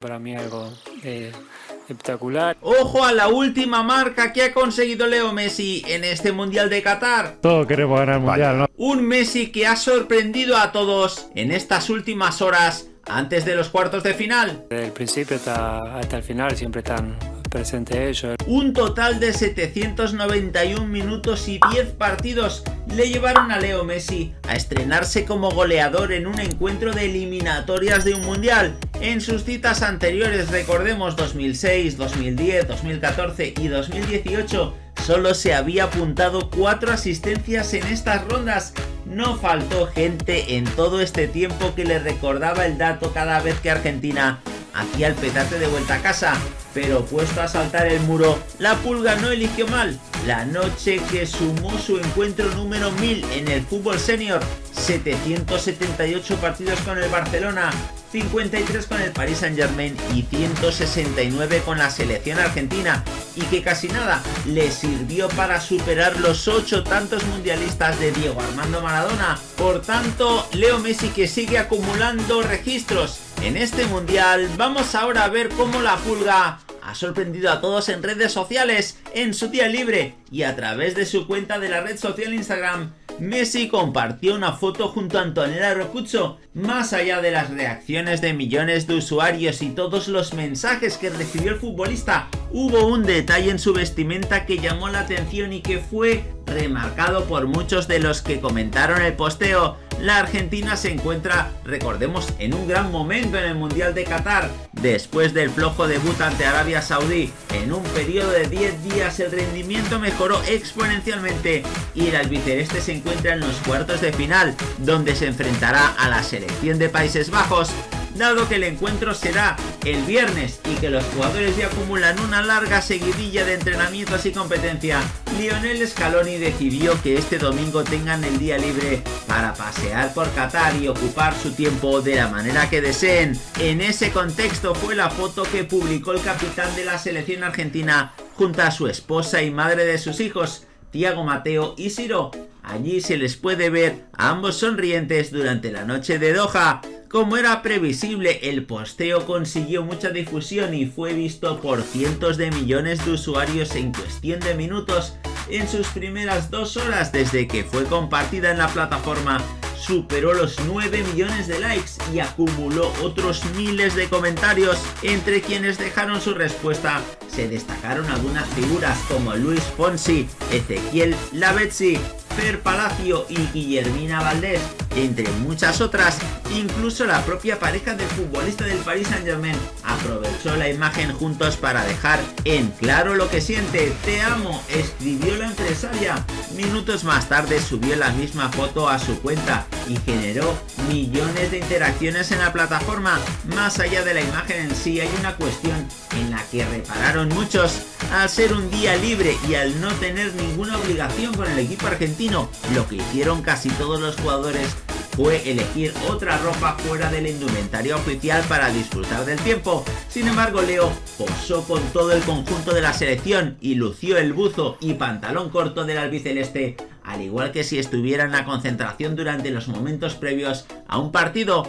Para mí algo eh, espectacular. Ojo a la última marca que ha conseguido Leo Messi en este Mundial de Qatar. Todos queremos ganar el Mundial, ¿no? Un Messi que ha sorprendido a todos en estas últimas horas antes de los cuartos de final. Desde el principio hasta, hasta el final siempre están presentes ellos. Un total de 791 minutos y 10 partidos le llevaron a Leo Messi a estrenarse como goleador en un encuentro de eliminatorias de un mundial. En sus citas anteriores, recordemos 2006, 2010, 2014 y 2018, solo se había apuntado 4 asistencias en estas rondas. No faltó gente en todo este tiempo que le recordaba el dato cada vez que Argentina hacía el petate de vuelta a casa, pero puesto a saltar el muro, la pulga no eligió mal. La noche que sumó su encuentro número 1000 en el fútbol senior, 778 partidos con el Barcelona, 53 con el Paris Saint Germain y 169 con la selección argentina. Y que casi nada le sirvió para superar los 8 tantos mundialistas de Diego Armando Maradona. Por tanto, Leo Messi que sigue acumulando registros en este mundial, vamos ahora a ver cómo la pulga ha sorprendido a todos en redes sociales, en su día libre y a través de su cuenta de la red social Instagram Messi compartió una foto junto a Antonella Rocuzzo. Más allá de las reacciones de millones de usuarios y todos los mensajes que recibió el futbolista, hubo un detalle en su vestimenta que llamó la atención y que fue remarcado por muchos de los que comentaron el posteo. La Argentina se encuentra, recordemos, en un gran momento en el Mundial de Qatar. Después del flojo debut ante Arabia Saudí, en un periodo de 10 días el rendimiento mejoró exponencialmente y el albiceleste se encuentra en los cuartos de final, donde se enfrentará a la selección de Países Bajos dado que el encuentro será el viernes y que los jugadores ya acumulan una larga seguidilla de entrenamientos y competencia, Lionel Scaloni decidió que este domingo tengan el día libre para pasear por Qatar y ocupar su tiempo de la manera que deseen. En ese contexto fue la foto que publicó el capitán de la selección argentina junto a su esposa y madre de sus hijos, Tiago Mateo y Siro. Allí se les puede ver a ambos sonrientes durante la noche de Doha. Como era previsible, el posteo consiguió mucha difusión y fue visto por cientos de millones de usuarios en cuestión de minutos en sus primeras dos horas desde que fue compartida en la plataforma superó los 9 millones de likes y acumuló otros miles de comentarios. Entre quienes dejaron su respuesta se destacaron algunas figuras como Luis Fonsi, Ezequiel Lavezzi, Fer Palacio y Guillermina Valdés, entre muchas otras, incluso la propia pareja del futbolista del Paris Saint Germain aprovechó la imagen juntos para dejar en claro lo que siente. Te amo, escribió la empresaria. Minutos más tarde subió la misma foto a su cuenta y generó millones de interacciones en la plataforma. Más allá de la imagen en sí hay una cuestión en la que repararon muchos. Al ser un día libre y al no tener ninguna obligación con el equipo argentino, lo que hicieron casi todos los jugadores fue elegir otra ropa fuera del indumentario oficial para disfrutar del tiempo. Sin embargo, Leo posó con todo el conjunto de la selección y lució el buzo y pantalón corto del albiceleste, al igual que si estuviera en la concentración durante los momentos previos a un partido